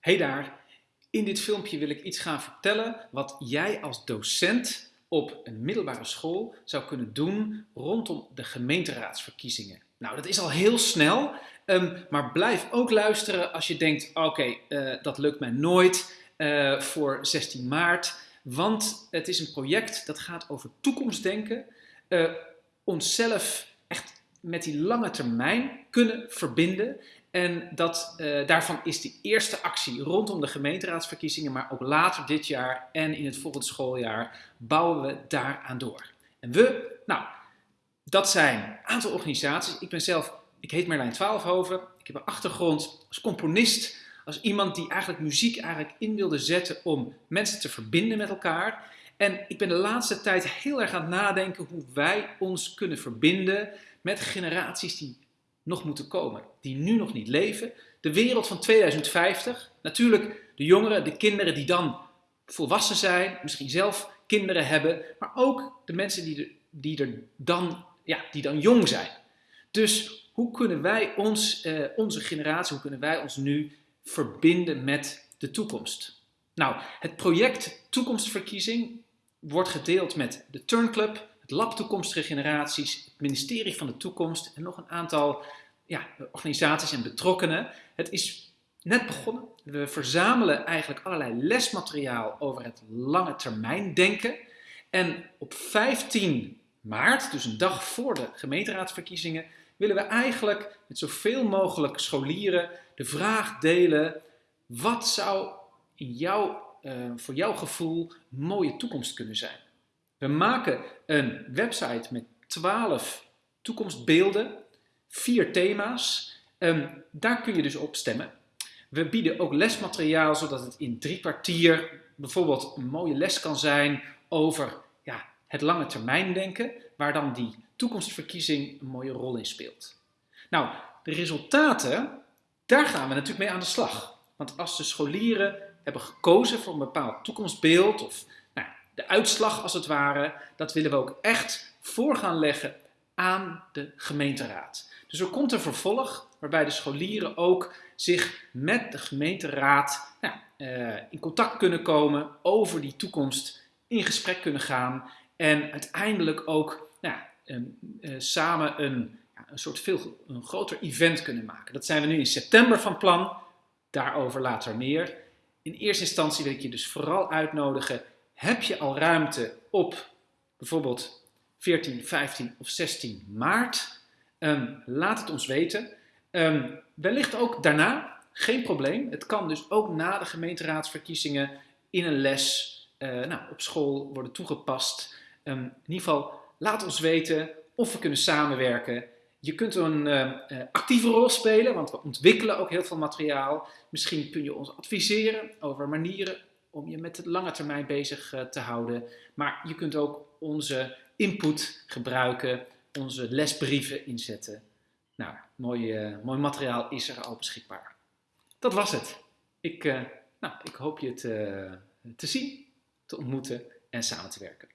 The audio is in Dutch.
Hey daar, in dit filmpje wil ik iets gaan vertellen wat jij als docent op een middelbare school zou kunnen doen rondom de gemeenteraadsverkiezingen. Nou, dat is al heel snel, um, maar blijf ook luisteren als je denkt, oké, eh, dat lukt mij nooit uh, voor 16 maart, want het is een project dat gaat over toekomstdenken, uh, onszelf met die lange termijn kunnen verbinden en dat, uh, daarvan is de eerste actie rondom de gemeenteraadsverkiezingen, maar ook later dit jaar en in het volgende schooljaar bouwen we daaraan door. En we, nou, dat zijn een aantal organisaties. Ik ben zelf, ik heet Merlijn Twaalfhoven. Ik heb een achtergrond als componist, als iemand die eigenlijk muziek eigenlijk in wilde zetten om mensen te verbinden met elkaar. En ik ben de laatste tijd heel erg aan het nadenken hoe wij ons kunnen verbinden met generaties die nog moeten komen, die nu nog niet leven. De wereld van 2050, natuurlijk de jongeren, de kinderen die dan volwassen zijn, misschien zelf kinderen hebben, maar ook de mensen die die er dan, ja, die dan jong zijn. Dus hoe kunnen wij ons, eh, onze generatie, hoe kunnen wij ons nu verbinden met de toekomst? Nou, het project Toekomstverkiezing wordt gedeeld met de Turnclub, het Lab Toekomstige Generaties, het Ministerie van de Toekomst en nog een aantal ja, organisaties en betrokkenen. Het is net begonnen. We verzamelen eigenlijk allerlei lesmateriaal over het lange termijn denken. En op 15 maart, dus een dag voor de gemeenteraadsverkiezingen, willen we eigenlijk met zoveel mogelijk scholieren de vraag delen: wat zou in jouw, uh, voor jouw gevoel mooie toekomst kunnen zijn? We maken een website met 12 toekomstbeelden, vier thema's. Um, daar kun je dus op stemmen. We bieden ook lesmateriaal zodat het in drie kwartier bijvoorbeeld een mooie les kan zijn over ja, het lange termijn denken, waar dan die toekomstverkiezing een mooie rol in speelt. Nou, de resultaten, daar gaan we natuurlijk mee aan de slag. Want als de scholieren hebben gekozen voor een bepaald toekomstbeeld of de uitslag als het ware, dat willen we ook echt voor gaan leggen aan de gemeenteraad. Dus er komt een vervolg waarbij de scholieren ook zich met de gemeenteraad nou, uh, in contact kunnen komen over die toekomst, in gesprek kunnen gaan en uiteindelijk ook nou, uh, samen een, ja, een soort veel een groter event kunnen maken. Dat zijn we nu in september van plan, daarover later meer. In eerste instantie wil ik je dus vooral uitnodigen heb je al ruimte op bijvoorbeeld 14, 15 of 16 maart? Um, laat het ons weten. Um, wellicht ook daarna, geen probleem. Het kan dus ook na de gemeenteraadsverkiezingen in een les uh, nou, op school worden toegepast. Um, in ieder geval, laat ons weten of we kunnen samenwerken. Je kunt een uh, actieve rol spelen, want we ontwikkelen ook heel veel materiaal. Misschien kun je ons adviseren over manieren om je met het lange termijn bezig uh, te houden. Maar je kunt ook onze input gebruiken, onze lesbrieven inzetten. Nou, mooi, mooi materiaal is er al beschikbaar. Dat was het. Ik, nou, ik hoop je te, te zien, te ontmoeten en samen te werken.